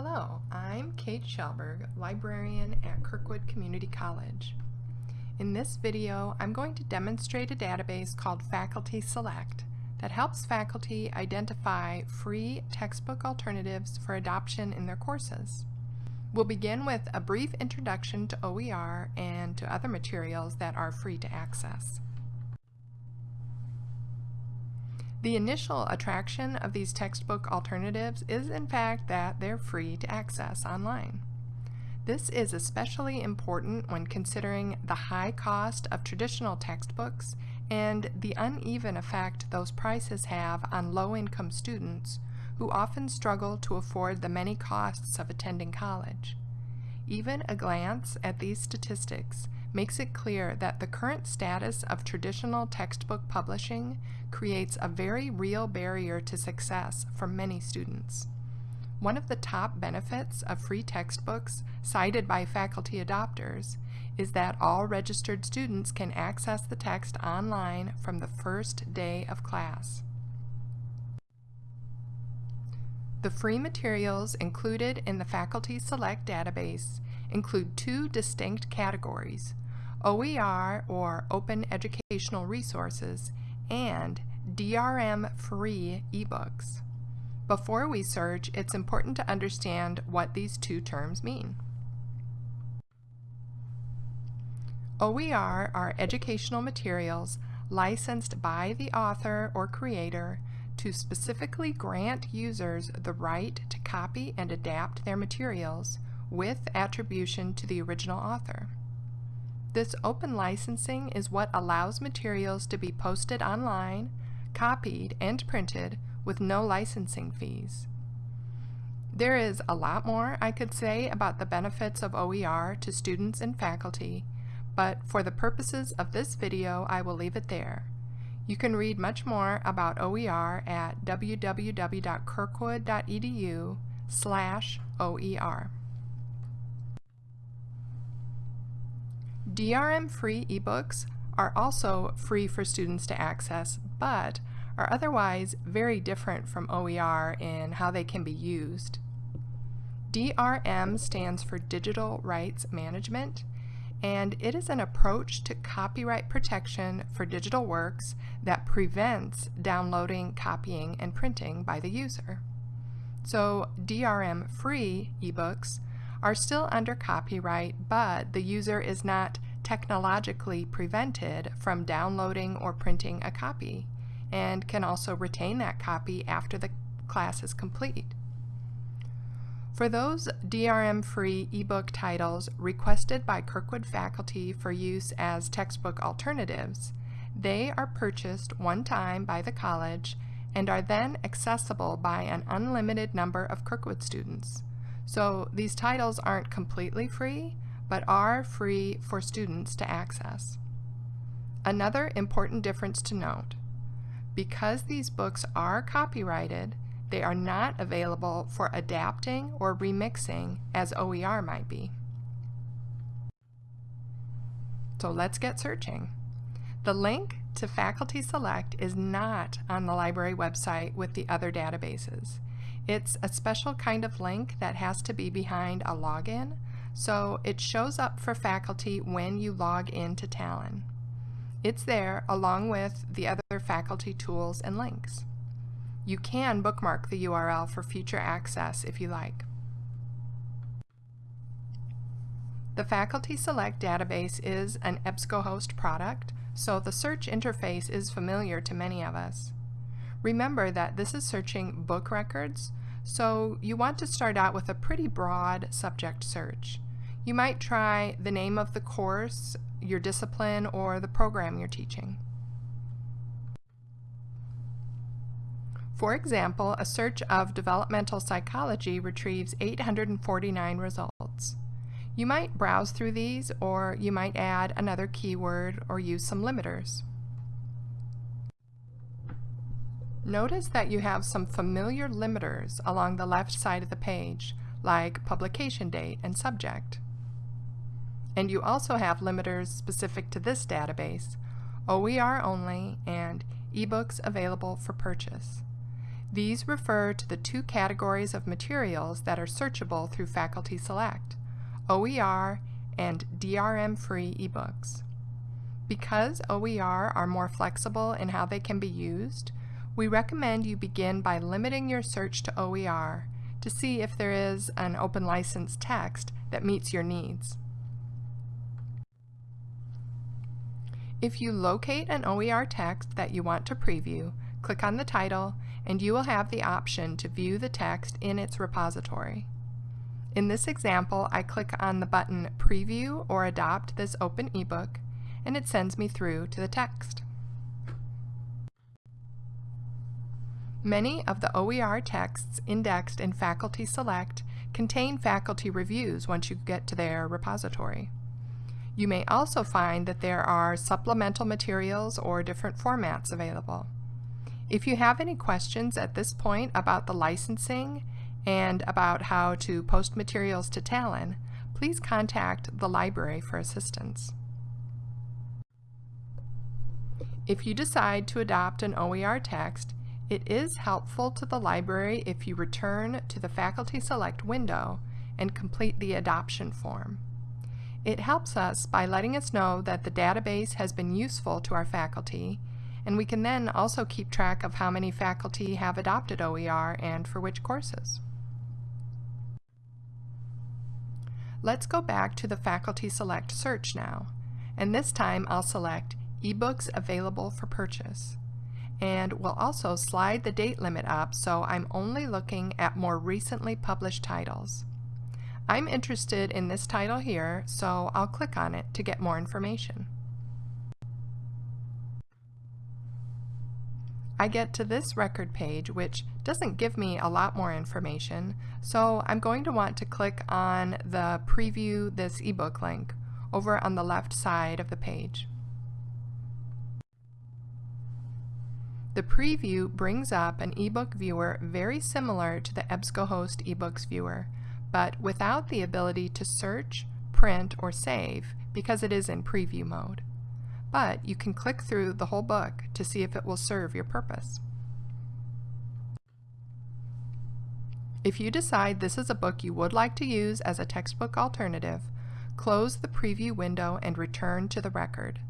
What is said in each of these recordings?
Hello, I'm Kate Shelberg, librarian at Kirkwood Community College. In this video, I'm going to demonstrate a database called Faculty Select that helps faculty identify free textbook alternatives for adoption in their courses. We'll begin with a brief introduction to OER and to other materials that are free to access. The initial attraction of these textbook alternatives is in fact that they're free to access online. This is especially important when considering the high cost of traditional textbooks and the uneven effect those prices have on low-income students who often struggle to afford the many costs of attending college. Even a glance at these statistics makes it clear that the current status of traditional textbook publishing creates a very real barrier to success for many students. One of the top benefits of free textbooks cited by faculty adopters is that all registered students can access the text online from the first day of class. The free materials included in the Faculty Select database include two distinct categories, OER or Open Educational Resources and DRM-free ebooks. Before we search, it's important to understand what these two terms mean. OER are educational materials licensed by the author or creator to specifically grant users the right to copy and adapt their materials with attribution to the original author. This open licensing is what allows materials to be posted online, copied, and printed with no licensing fees. There is a lot more I could say about the benefits of OER to students and faculty, but for the purposes of this video I will leave it there. You can read much more about OER at www.kirkwood.edu slash OER. DRM-free ebooks are also free for students to access, but are otherwise very different from OER in how they can be used. DRM stands for Digital Rights Management, and it is an approach to copyright protection for digital works that prevents downloading, copying, and printing by the user. So DRM-free ebooks are still under copyright, but the user is not technologically prevented from downloading or printing a copy and can also retain that copy after the class is complete. For those DRM-free ebook titles requested by Kirkwood faculty for use as textbook alternatives, they are purchased one time by the college and are then accessible by an unlimited number of Kirkwood students. So these titles aren't completely free, but are free for students to access. Another important difference to note, because these books are copyrighted, they are not available for adapting or remixing as OER might be. So let's get searching. The link to Faculty Select is not on the library website with the other databases. It's a special kind of link that has to be behind a login, so it shows up for faculty when you log into Talon. It's there along with the other faculty tools and links. You can bookmark the URL for future access if you like. The Faculty Select database is an EBSCOhost product, so the search interface is familiar to many of us. Remember that this is searching book records, so you want to start out with a pretty broad subject search. You might try the name of the course, your discipline, or the program you're teaching. For example, a search of developmental psychology retrieves 849 results. You might browse through these, or you might add another keyword or use some limiters. Notice that you have some familiar limiters along the left side of the page, like publication date and subject. And you also have limiters specific to this database, OER only, and ebooks available for purchase. These refer to the two categories of materials that are searchable through Faculty Select, OER and DRM-free ebooks. Because OER are more flexible in how they can be used, we recommend you begin by limiting your search to OER to see if there is an open license text that meets your needs. If you locate an OER text that you want to preview, click on the title and you will have the option to view the text in its repository. In this example, I click on the button Preview or Adopt this open ebook and it sends me through to the text. Many of the OER texts indexed in Faculty Select contain faculty reviews once you get to their repository. You may also find that there are supplemental materials or different formats available. If you have any questions at this point about the licensing and about how to post materials to Talon, please contact the library for assistance. If you decide to adopt an OER text, it is helpful to the library if you return to the Faculty Select window and complete the adoption form. It helps us by letting us know that the database has been useful to our faculty, and we can then also keep track of how many faculty have adopted OER and for which courses. Let's go back to the Faculty Select search now, and this time I'll select eBooks Available for Purchase and we'll also slide the date limit up so I'm only looking at more recently published titles. I'm interested in this title here, so I'll click on it to get more information. I get to this record page, which doesn't give me a lot more information, so I'm going to want to click on the Preview This ebook link over on the left side of the page. The preview brings up an ebook viewer very similar to the EBSCOhost eBooks viewer, but without the ability to search, print, or save because it is in preview mode. But you can click through the whole book to see if it will serve your purpose. If you decide this is a book you would like to use as a textbook alternative, close the preview window and return to the record.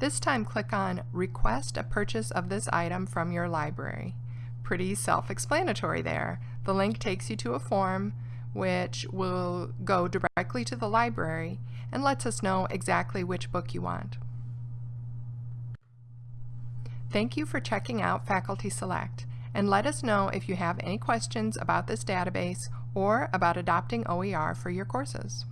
This time click on Request a purchase of this item from your library. Pretty self-explanatory there. The link takes you to a form which will go directly to the library and lets us know exactly which book you want. Thank you for checking out Faculty Select and let us know if you have any questions about this database or about adopting OER for your courses.